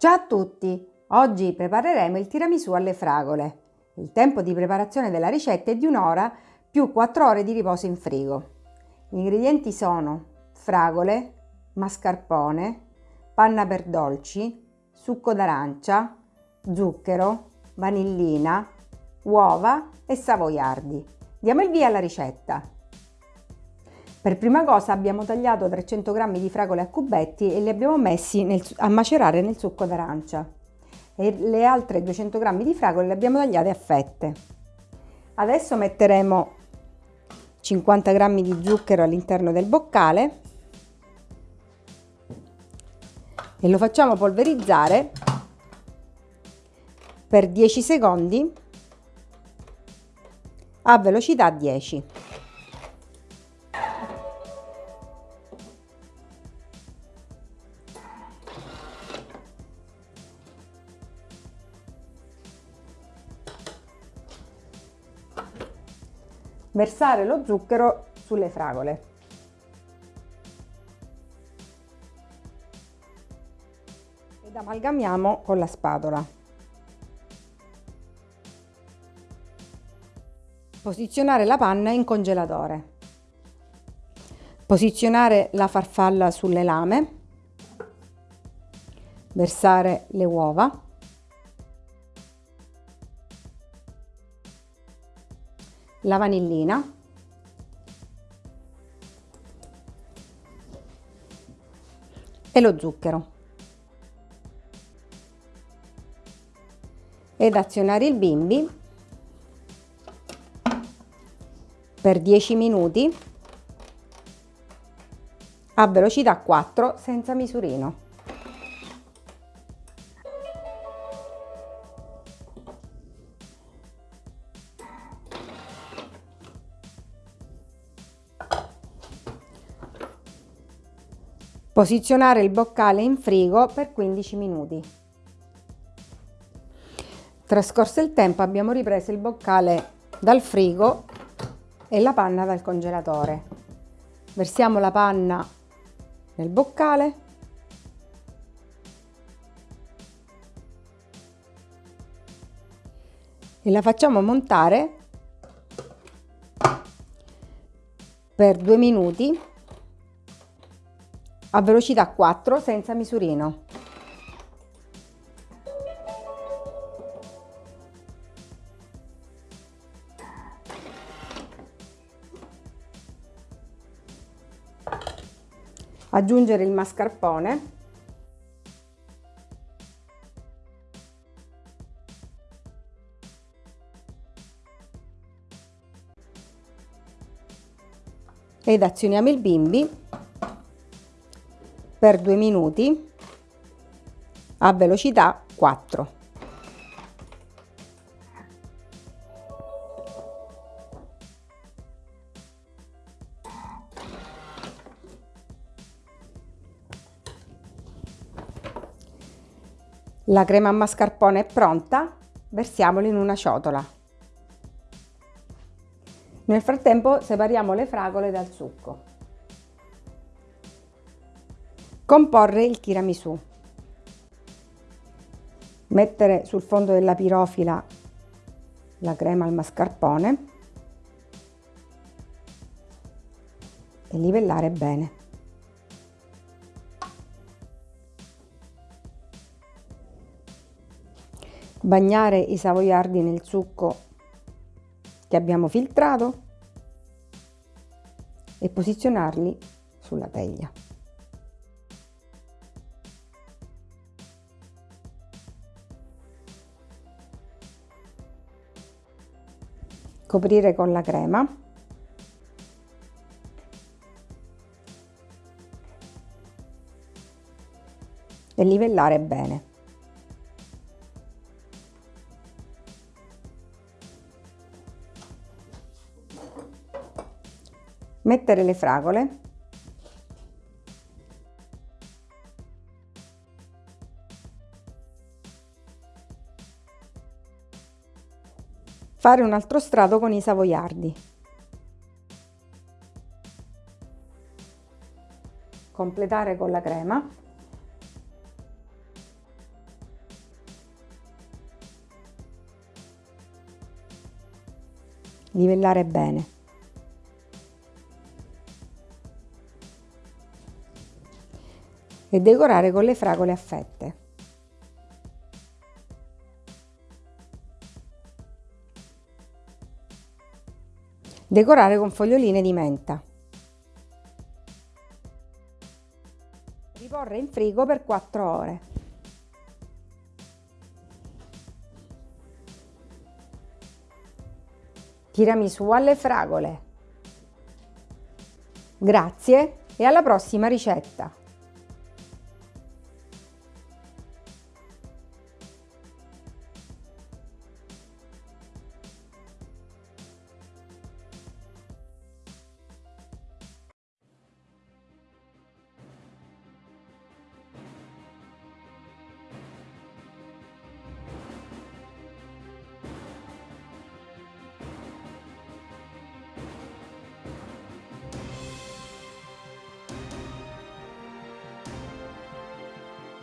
Ciao a tutti! Oggi prepareremo il tiramisù alle fragole. Il tempo di preparazione della ricetta è di un'ora più 4 ore di riposo in frigo. Gli ingredienti sono fragole, mascarpone, panna per dolci, succo d'arancia, zucchero, vanillina, uova e savoiardi. Diamo il via alla ricetta. Per prima cosa abbiamo tagliato 300 g di fragole a cubetti e li abbiamo messi nel, a macerare nel succo d'arancia. E le altre 200 g di fragole le abbiamo tagliate a fette. Adesso metteremo 50 g di zucchero all'interno del boccale e lo facciamo polverizzare per 10 secondi a velocità 10. Versare lo zucchero sulle fragole. Ed amalgamiamo con la spatola. Posizionare la panna in congelatore. Posizionare la farfalla sulle lame. Versare le uova. La vanillina. E lo zucchero. Ed azionare il bimbi. Per 10 minuti. A velocità 4 senza misurino. Posizionare il boccale in frigo per 15 minuti. Trascorso il tempo abbiamo ripreso il boccale dal frigo e la panna dal congelatore. Versiamo la panna nel boccale e la facciamo montare per due minuti a velocità 4 senza misurino. Aggiungere il mascarpone ed azioniamo il bimbi per due minuti a velocità 4. La crema a mascarpone è pronta, versiamola in una ciotola. Nel frattempo separiamo le fragole dal succo. Comporre il tiramisù. Mettere sul fondo della pirofila la crema al mascarpone e livellare bene. Bagnare i savoiardi nel succo che abbiamo filtrato e posizionarli sulla teglia. Coprire con la crema e livellare bene. Mettere le fragole fare un altro strato con i savoiardi. Completare con la crema. Livellare bene. E decorare con le fragole a fette. Decorare con foglioline di menta. Riporre in frigo per 4 ore. Tiramisù alle fragole. Grazie e alla prossima ricetta!